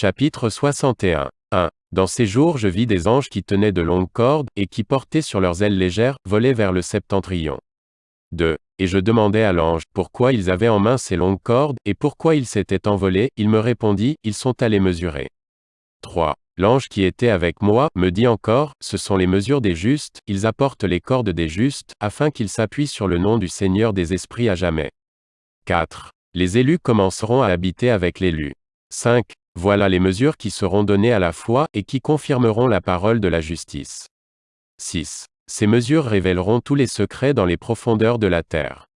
Chapitre 61. 1. Dans ces jours je vis des anges qui tenaient de longues cordes, et qui portaient sur leurs ailes légères, volaient vers le septentrion. 2. Et je demandai à l'ange, pourquoi ils avaient en main ces longues cordes, et pourquoi ils s'étaient envolés, il me répondit, ils sont allés mesurer. 3. L'ange qui était avec moi, me dit encore, ce sont les mesures des justes, ils apportent les cordes des justes, afin qu'ils s'appuient sur le nom du Seigneur des esprits à jamais. 4. Les élus commenceront à habiter avec l'élu. 5. Voilà les mesures qui seront données à la foi, et qui confirmeront la parole de la justice. 6. Ces mesures révéleront tous les secrets dans les profondeurs de la terre.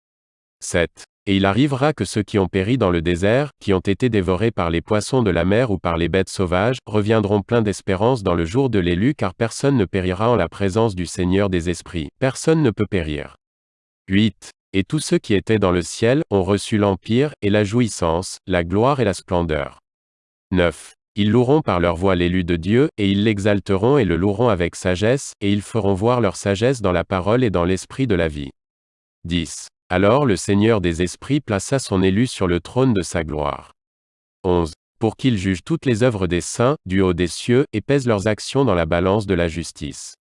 7. Et il arrivera que ceux qui ont péri dans le désert, qui ont été dévorés par les poissons de la mer ou par les bêtes sauvages, reviendront pleins d'espérance dans le jour de l'élu car personne ne périra en la présence du Seigneur des esprits, personne ne peut périr. 8. Et tous ceux qui étaient dans le ciel, ont reçu l'empire, et la jouissance, la gloire et la splendeur. 9. Ils loueront par leur voix l'élu de Dieu, et ils l'exalteront et le loueront avec sagesse, et ils feront voir leur sagesse dans la parole et dans l'esprit de la vie. 10. Alors le Seigneur des esprits plaça son élu sur le trône de sa gloire. 11. Pour qu'il juge toutes les œuvres des saints, du haut des cieux, et pèse leurs actions dans la balance de la justice.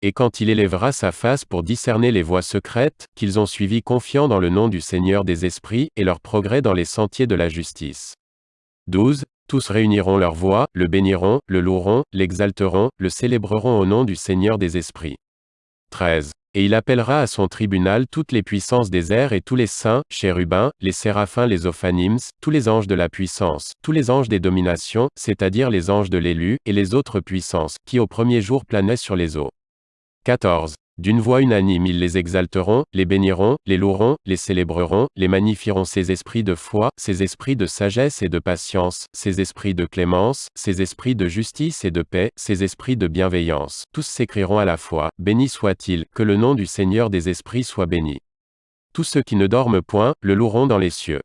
Et quand il élèvera sa face pour discerner les voies secrètes, qu'ils ont suivies confiants dans le nom du Seigneur des esprits, et leur progrès dans les sentiers de la justice. 12. Tous réuniront leur voix, le béniront, le loueront, l'exalteront, le célébreront au nom du Seigneur des esprits. 13. Et il appellera à son tribunal toutes les puissances des airs et tous les saints, chérubins, les séraphins, les ophanims, tous les anges de la puissance, tous les anges des dominations, c'est-à-dire les anges de l'élu, et les autres puissances, qui au premier jour planaient sur les eaux. 14. D'une voix unanime ils les exalteront, les béniront, les loueront, les célébreront, les magnifieront ces esprits de foi, ces esprits de sagesse et de patience, ces esprits de clémence, ces esprits de justice et de paix, ces esprits de bienveillance. Tous s'écrieront à la fois, Béni soit-il, que le nom du Seigneur des esprits soit béni. Tous ceux qui ne dorment point, le loueront dans les cieux.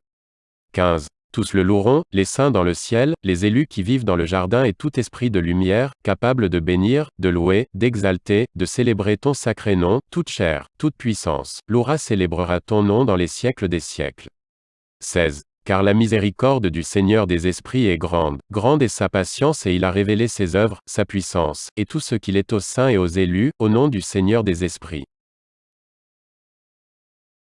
15. Tous le loueront, les saints dans le ciel, les élus qui vivent dans le jardin et tout esprit de lumière, capable de bénir, de louer, d'exalter, de célébrer ton sacré nom, toute chair, toute puissance, louera célébrera ton nom dans les siècles des siècles. 16. Car la miséricorde du Seigneur des esprits est grande, grande est sa patience et il a révélé ses œuvres, sa puissance, et tout ce qu'il est aux saints et aux élus, au nom du Seigneur des esprits.